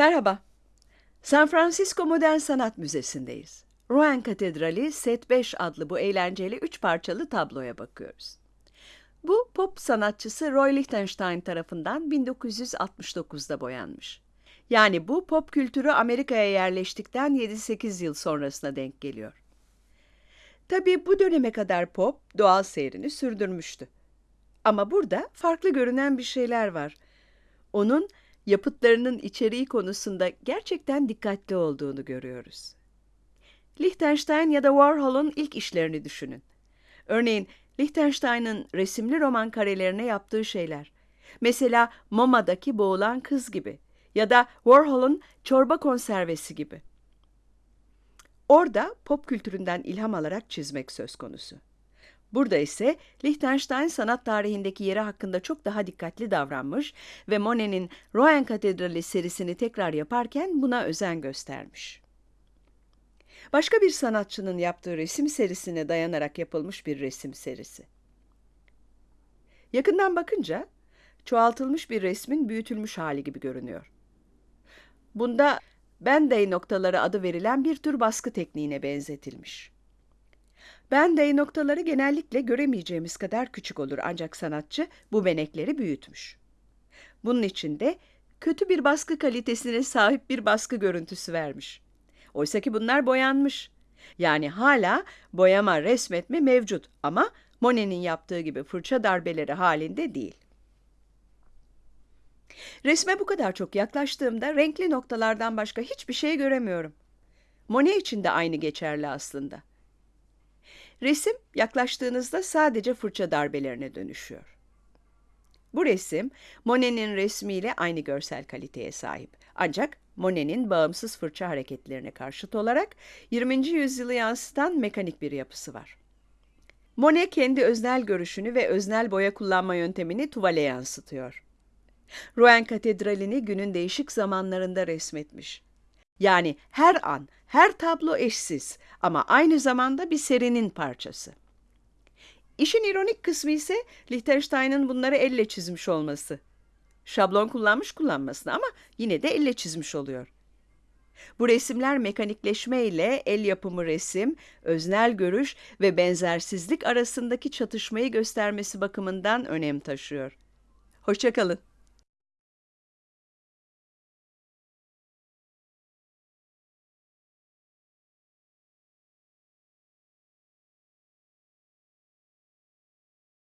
Merhaba. San Francisco Modern Sanat Müzesi'ndeyiz. Rouen Katedrali Set 5 adlı bu eğlenceli üç parçalı tabloya bakıyoruz. Bu pop sanatçısı Roy Lichtenstein tarafından 1969'da boyanmış. Yani bu pop kültürü Amerika'ya yerleştikten 7-8 yıl sonrasına denk geliyor. Tabii bu döneme kadar pop doğal seyrini sürdürmüştü. Ama burada farklı görünen bir şeyler var. Onun yapıtlarının içeriği konusunda gerçekten dikkatli olduğunu görüyoruz. Liechtenstein ya da Warhol'un ilk işlerini düşünün. Örneğin Liechtenstein'ın resimli roman karelerine yaptığı şeyler. Mesela MoMA'daki boğulan kız gibi ya da Warhol'un çorba konservesi gibi. Orada pop kültüründen ilham alarak çizmek söz konusu. Burada ise Liechtenstein sanat tarihindeki yeri hakkında çok daha dikkatli davranmış ve Monet'in Rouen Katedrali serisini tekrar yaparken buna özen göstermiş. Başka bir sanatçının yaptığı resim serisine dayanarak yapılmış bir resim serisi. Yakından bakınca çoğaltılmış bir resmin büyütülmüş hali gibi görünüyor. Bunda Band-Aid noktaları adı verilen bir tür baskı tekniğine benzetilmiş. Band-Aid noktaları genellikle göremeyeceğimiz kadar küçük olur ancak sanatçı bu benekleri büyütmüş. Bunun için de kötü bir baskı kalitesine sahip bir baskı görüntüsü vermiş. Oysa ki bunlar boyanmış. Yani hala boyama, resmetme mevcut ama Monet'in yaptığı gibi fırça darbeleri halinde değil. Resme bu kadar çok yaklaştığımda renkli noktalardan başka hiçbir şey göremiyorum. Monet için de aynı geçerli aslında. Resim yaklaştığınızda sadece fırça darbelerine dönüşüyor. Bu resim Monet'in resmiyle aynı görsel kaliteye sahip. Ancak Monet'in bağımsız fırça hareketlerine karşıt olarak 20. yüzyılı yansıtan mekanik bir yapısı var. Monet kendi öznel görüşünü ve öznel boya kullanma yöntemini tuvale yansıtıyor. Rouen Katedrali'ni günün değişik zamanlarında resmetmiş. Yani her an, her tablo eşsiz ama aynı zamanda bir serinin parçası. İşin ironik kısmı ise Liechtenstein'ın bunları elle çizmiş olması. Şablon kullanmış kullanmasına ama yine de elle çizmiş oluyor. Bu resimler mekanikleşme ile el yapımı resim, öznel görüş ve benzersizlik arasındaki çatışmayı göstermesi bakımından önem taşıyor. Hoşçakalın.